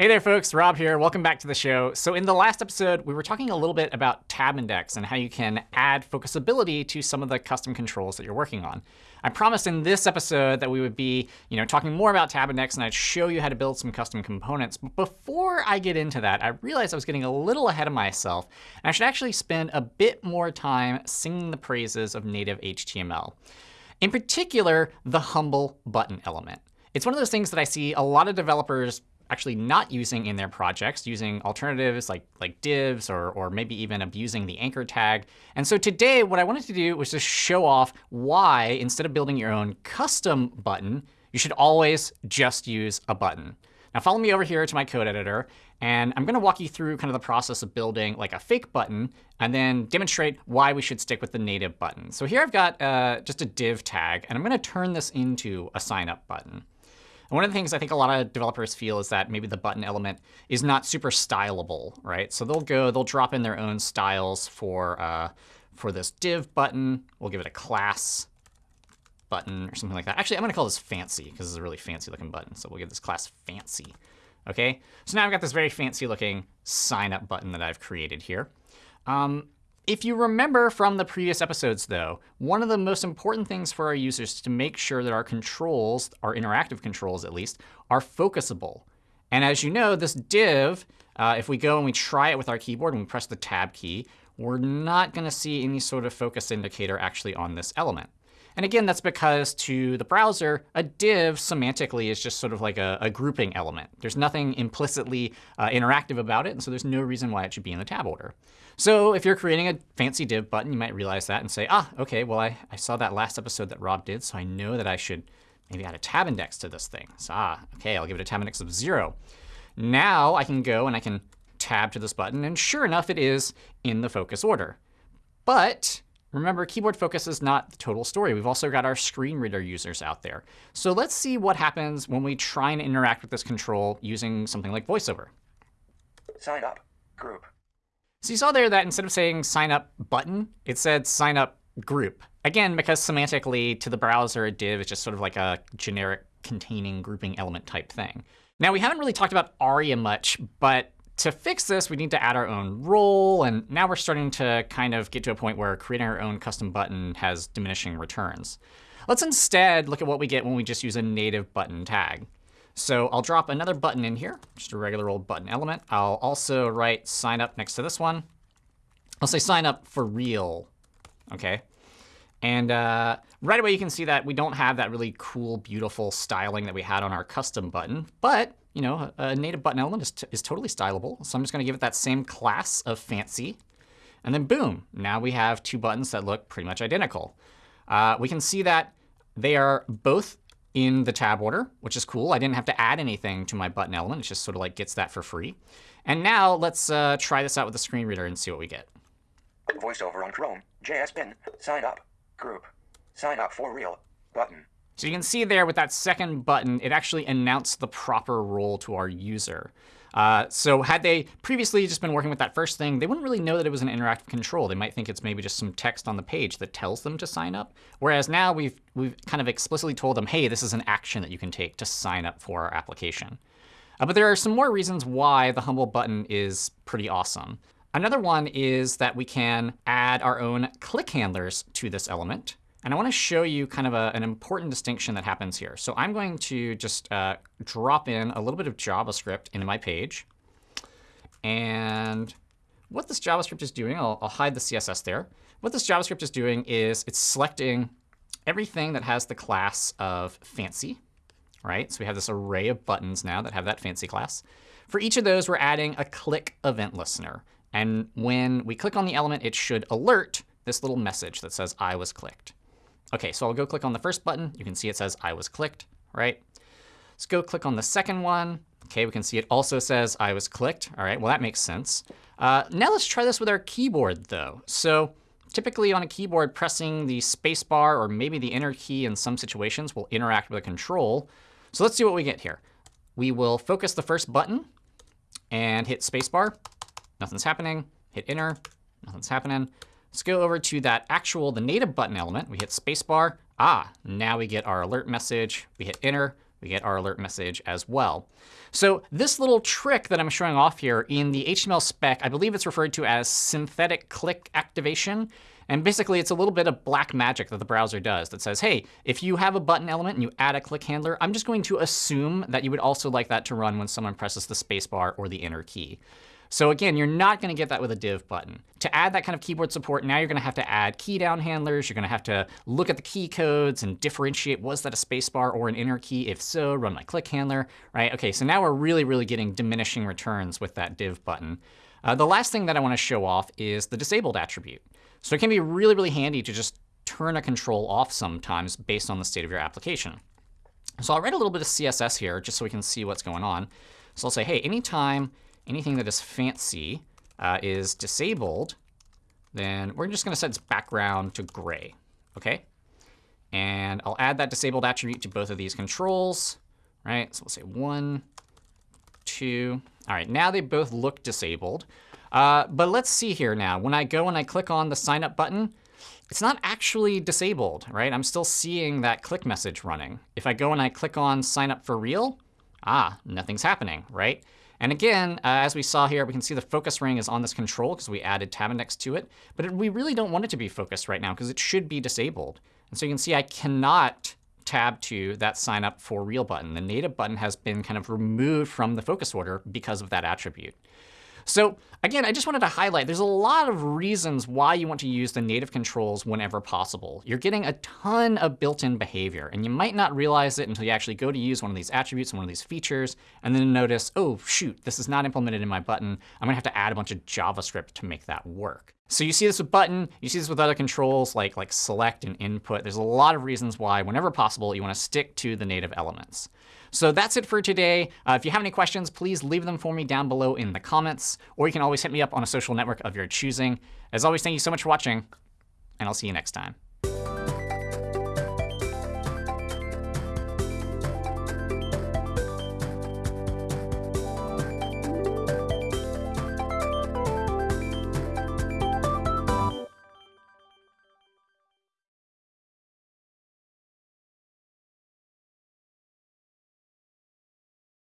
Hey there, folks. Rob here. Welcome back to the show. So in the last episode, we were talking a little bit about tab index and how you can add focusability to some of the custom controls that you're working on. I promised in this episode that we would be you know, talking more about tab index and I'd show you how to build some custom components. But before I get into that, I realized I was getting a little ahead of myself. And I should actually spend a bit more time singing the praises of native HTML. In particular, the humble button element. It's one of those things that I see a lot of developers actually not using in their projects, using alternatives like, like divs or, or maybe even abusing the anchor tag. And so today, what I wanted to do was just show off why, instead of building your own custom button, you should always just use a button. Now follow me over here to my code editor. And I'm going to walk you through kind of the process of building like a fake button and then demonstrate why we should stick with the native button. So here I've got uh, just a div tag. And I'm going to turn this into a sign up button. And one of the things I think a lot of developers feel is that maybe the button element is not super stylable, right? So they'll go, they'll drop in their own styles for, uh, for this div button. We'll give it a class button or something like that. Actually, I'm going to call this fancy because this is a really fancy looking button. So we'll give this class fancy. OK, so now I've got this very fancy looking sign up button that I've created here. Um, if you remember from the previous episodes, though, one of the most important things for our users is to make sure that our controls, our interactive controls at least, are focusable. And as you know, this div, uh, if we go and we try it with our keyboard and we press the tab key, we're not going to see any sort of focus indicator actually on this element. And again, that's because to the browser, a div semantically is just sort of like a, a grouping element. There's nothing implicitly uh, interactive about it, and so there's no reason why it should be in the tab order. So if you're creating a fancy div button, you might realize that and say, ah, OK, well, I, I saw that last episode that Rob did, so I know that I should maybe add a tab index to this thing. So ah, OK, I'll give it a tab index of 0. Now I can go and I can tab to this button, and sure enough, it is in the focus order. But remember, keyboard focus is not the total story. We've also got our screen reader users out there. So let's see what happens when we try and interact with this control using something like VoiceOver. Sign up. Group. So you saw there that instead of saying sign up button, it said sign up group. Again, because semantically to the browser, a div is just sort of like a generic containing grouping element type thing. Now, we haven't really talked about ARIA much, but to fix this, we need to add our own role. And now we're starting to kind of get to a point where creating our own custom button has diminishing returns. Let's instead look at what we get when we just use a native button tag. So I'll drop another button in here, just a regular old button element. I'll also write sign up next to this one. I'll say sign up for real. OK. And uh, right away, you can see that we don't have that really cool, beautiful styling that we had on our custom button. But you know, a native button element is, is totally stylable. So I'm just going to give it that same class of fancy. And then boom, now we have two buttons that look pretty much identical. Uh, we can see that they are both in the tab order, which is cool. I didn't have to add anything to my button element. It just sort of like gets that for free. And now let's uh, try this out with the screen reader and see what we get. VoiceOver on Chrome. JS bin. Sign up. Group. Sign up for real. Button. So you can see there with that second button, it actually announced the proper role to our user. Uh, so had they previously just been working with that first thing, they wouldn't really know that it was an interactive control. They might think it's maybe just some text on the page that tells them to sign up. Whereas now we've, we've kind of explicitly told them, hey, this is an action that you can take to sign up for our application. Uh, but there are some more reasons why the Humble button is pretty awesome. Another one is that we can add our own click handlers to this element. And I want to show you kind of a, an important distinction that happens here. So I'm going to just uh, drop in a little bit of JavaScript into my page. And what this JavaScript is doing, I'll, I'll hide the CSS there. What this JavaScript is doing is it's selecting everything that has the class of fancy. Right? So we have this array of buttons now that have that fancy class. For each of those, we're adding a click event listener. And when we click on the element, it should alert this little message that says I was clicked. OK, so I'll go click on the first button. You can see it says I was clicked, right? Let's go click on the second one. OK, we can see it also says I was clicked. All right, well, that makes sense. Uh, now let's try this with our keyboard, though. So typically on a keyboard, pressing the spacebar or maybe the enter key in some situations will interact with a control. So let's see what we get here. We will focus the first button and hit spacebar. Nothing's happening. Hit enter. Nothing's happening. Let's go over to that actual, the native button element. We hit spacebar. Ah, now we get our alert message. We hit enter. we get our alert message as well. So this little trick that I'm showing off here in the HTML spec, I believe it's referred to as synthetic click activation. And basically, it's a little bit of black magic that the browser does that says, hey, if you have a button element and you add a click handler, I'm just going to assume that you would also like that to run when someone presses the spacebar or the enter key. So again, you're not going to get that with a div button. To add that kind of keyboard support, now you're going to have to add key down handlers. You're going to have to look at the key codes and differentiate, was that a spacebar or an enter key? If so, run my click handler, right? OK, so now we're really, really getting diminishing returns with that div button. Uh, the last thing that I want to show off is the disabled attribute. So it can be really, really handy to just turn a control off sometimes based on the state of your application. So I'll write a little bit of CSS here just so we can see what's going on. So I'll say, hey, anytime anything that is fancy uh, is disabled, then we're just going to set its background to gray. OK? And I'll add that disabled attribute to both of these controls. Right? So we'll say one, two. All right, now they both look disabled. Uh, but let's see here now. When I go and I click on the sign up button, it's not actually disabled, right? I'm still seeing that click message running. If I go and I click on sign up for real, ah, nothing's happening, right? And again, uh, as we saw here, we can see the focus ring is on this control because we added tab index to it. But it, we really don't want it to be focused right now because it should be disabled. And so you can see I cannot tab to that sign up for real button. The native button has been kind of removed from the focus order because of that attribute. So again, I just wanted to highlight there's a lot of reasons why you want to use the native controls whenever possible. You're getting a ton of built-in behavior, and you might not realize it until you actually go to use one of these attributes and one of these features, and then notice, oh, shoot, this is not implemented in my button. I'm going to have to add a bunch of JavaScript to make that work. So you see this with button. You see this with other controls like, like select and input. There's a lot of reasons why, whenever possible, you want to stick to the native elements. So that's it for today. Uh, if you have any questions, please leave them for me down below in the comments, or you can always hit me up on a social network of your choosing. As always, thank you so much for watching, and I'll see you next time.